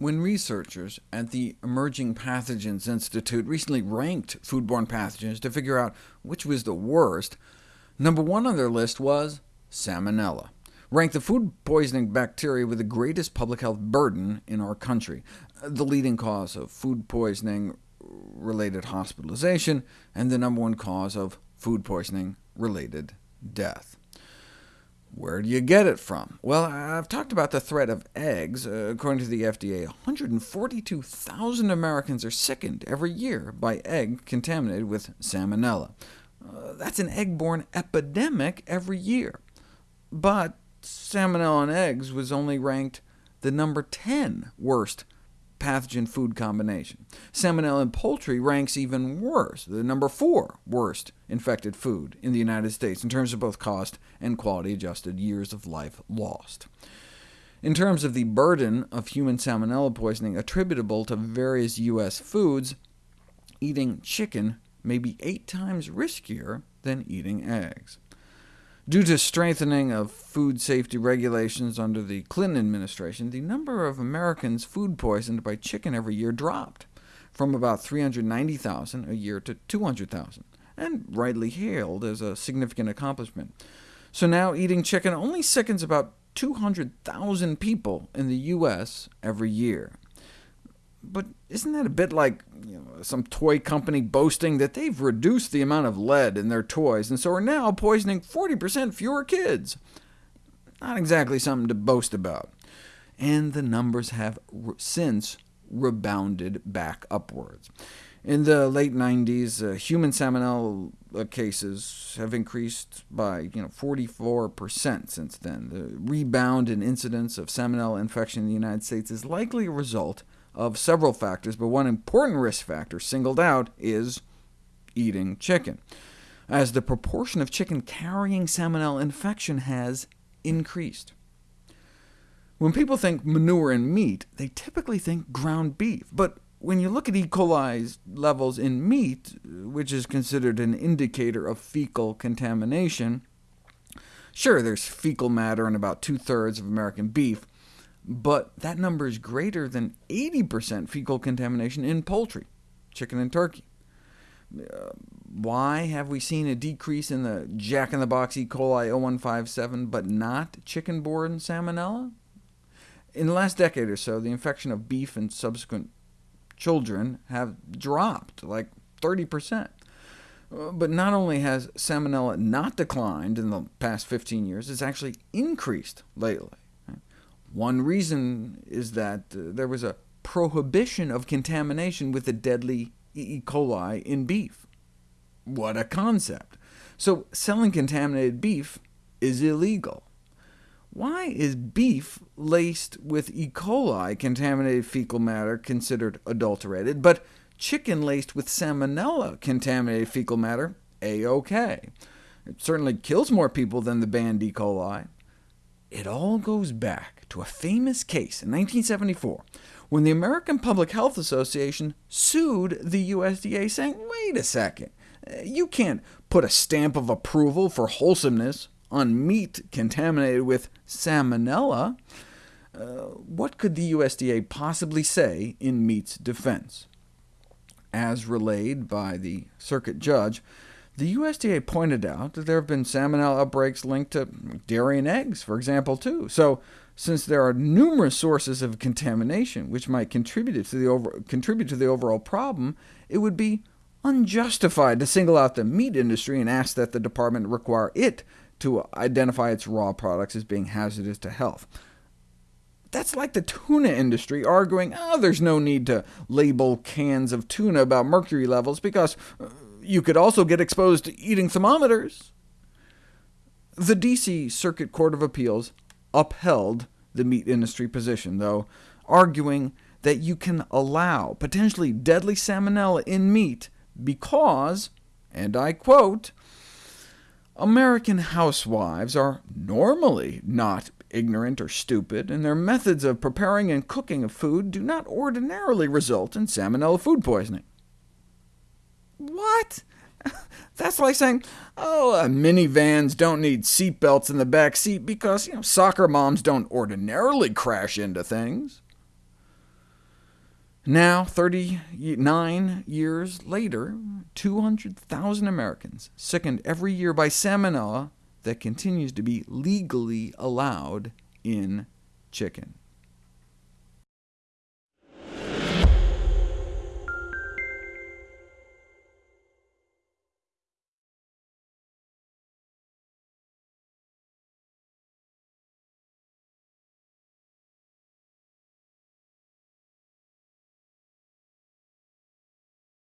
When researchers at the Emerging Pathogens Institute recently ranked foodborne pathogens to figure out which was the worst, number one on their list was Salmonella, ranked the food poisoning bacteria with the greatest public health burden in our country, the leading cause of food poisoning-related hospitalization, and the number one cause of food poisoning-related death. Where do you get it from? Well, I've talked about the threat of eggs. Uh, according to the FDA, 142,000 Americans are sickened every year by egg contaminated with salmonella. Uh, that's an egg-borne epidemic every year. But salmonella in eggs was only ranked the number 10 worst pathogen-food combination. Salmonella in poultry ranks even worse, the number four worst infected food in the United States in terms of both cost and quality-adjusted years of life lost. In terms of the burden of human salmonella poisoning attributable to various U.S. foods, eating chicken may be eight times riskier than eating eggs. Due to strengthening of food safety regulations under the Clinton administration, the number of Americans food poisoned by chicken every year dropped, from about 390,000 a year to 200,000, and rightly hailed as a significant accomplishment. So now eating chicken only sickens about 200,000 people in the U.S. every year. But isn't that a bit like you know, some toy company boasting that they've reduced the amount of lead in their toys, and so are now poisoning 40% fewer kids? Not exactly something to boast about. And the numbers have since rebounded back upwards. In the late 90s, uh, human salmonella cases have increased by you know, 44% since then. The rebound in incidence of salmonella infection in the United States is likely a result of several factors, but one important risk factor singled out is eating chicken, as the proportion of chicken carrying salmonella infection has increased. When people think manure and meat, they typically think ground beef, but when you look at E. coli levels in meat, which is considered an indicator of fecal contamination, sure, there's fecal matter in about two-thirds of American beef, but that number is greater than 80% fecal contamination in poultry, chicken and turkey. Uh, why have we seen a decrease in the jack-in-the-box E. coli 0157, but not chicken-borne salmonella? In the last decade or so, the infection of beef and subsequent children have dropped, like 30%. Uh, but not only has salmonella not declined in the past 15 years, it's actually increased lately. One reason is that uh, there was a prohibition of contamination with the deadly E. coli in beef. What a concept! So selling contaminated beef is illegal. Why is beef laced with E. coli contaminated fecal matter considered adulterated, but chicken laced with salmonella contaminated fecal matter a-OK? It certainly kills more people than the banned E. coli. It all goes back to a famous case in 1974, when the American Public Health Association sued the USDA, saying, wait a second, you can't put a stamp of approval for wholesomeness on meat contaminated with salmonella. Uh, what could the USDA possibly say in meat's defense? As relayed by the circuit judge, the USDA pointed out that there have been salmonella outbreaks linked to dairy and eggs, for example, too. So since there are numerous sources of contamination which might contribute to the, over, contribute to the overall problem, it would be unjustified to single out the meat industry and ask that the department require it to identify its raw products as being hazardous to health. That's like the tuna industry arguing, oh, there's no need to label cans of tuna about mercury levels, because uh, you could also get exposed to eating thermometers. The D.C. Circuit Court of Appeals upheld the meat industry position, though, arguing that you can allow potentially deadly salmonella in meat because, and I quote, American housewives are normally not ignorant or stupid, and their methods of preparing and cooking of food do not ordinarily result in salmonella food poisoning. What? That's like saying, oh, uh, minivans don't need seatbelts in the back seat because you know, soccer moms don't ordinarily crash into things. Now, 39 years later, 200,000 Americans sickened every year by salmonella that continues to be legally allowed in chicken.